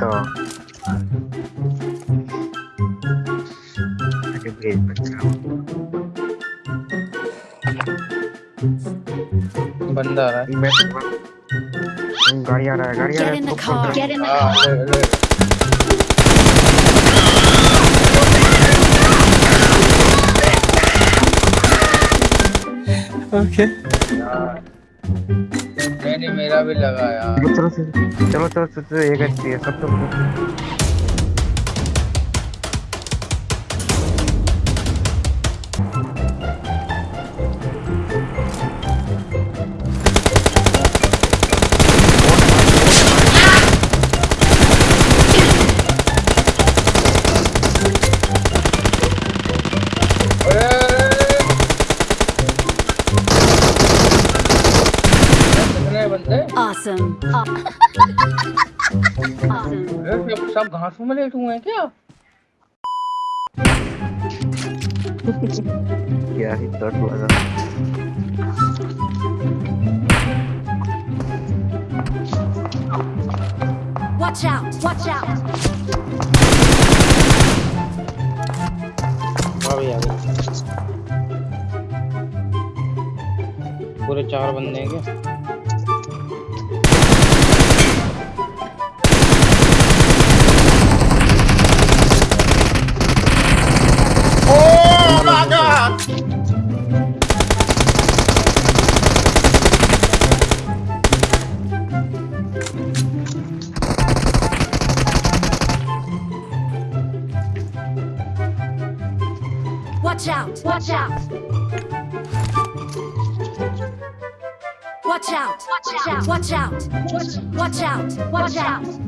तो। आगे भेज बच्चा बंदा आ रहा है। मैं गाड़ी आ रहा है गाड़ी आ रहा है। In the तो car. फ़ोन Get नहीं मेरा भी लगाया चलो चलो चलो एक अच्छी है सब सब कितने बंदे Awesome. awesome. सब घासों में लेट हुए हैं क्या क्या ही डर लगा Watch out. Watch out. अभी आ गए पूरे चार बंदे हैं क्या Watch out. Watch out. Watch out. Watch out. Watch out. Watch out. Watch out.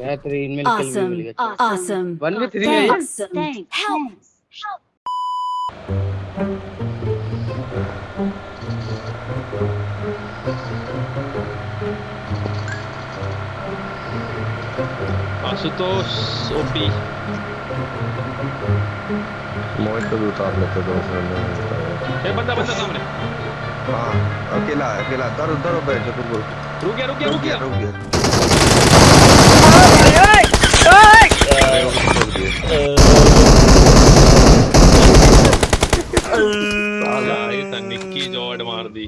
battery in milk awesome will get awesome only 3 thanks thanks help help Asutos OP मोहित को भी उतार लेते दो सौ में ए बंदा बंदा सामने। हाँ अकेला अकेला दर दर बैठ जो तुम रुक गया रुक गया रुक गया रुक गया। साला ये तो निक्की जॉर्ड मार दी।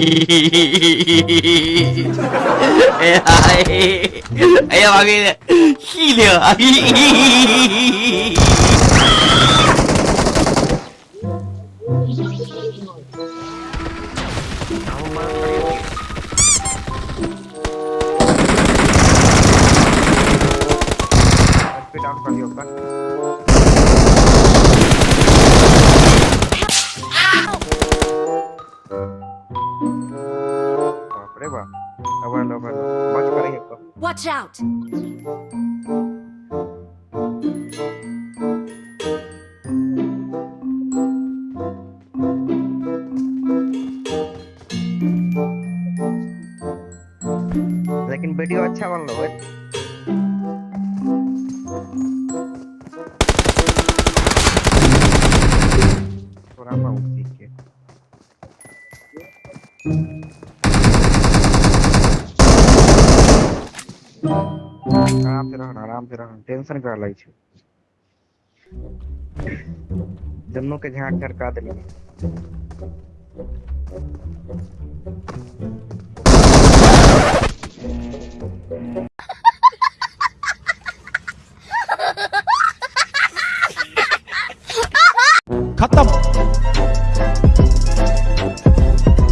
哎呀！哎呀！妈逼的，气的！बाप रे बाप अब लो अब लो बच कर रही है Watch out. लेकिन वीडियो अच्छा बन लो भाई आराम से रहो आराम से रहो टेंशन कर लै छै जन्नों के झाँक झरका दिले खत्म।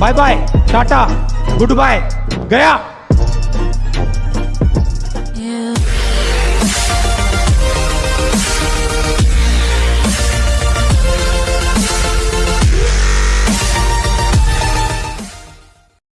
Bye bye tata good bye गया।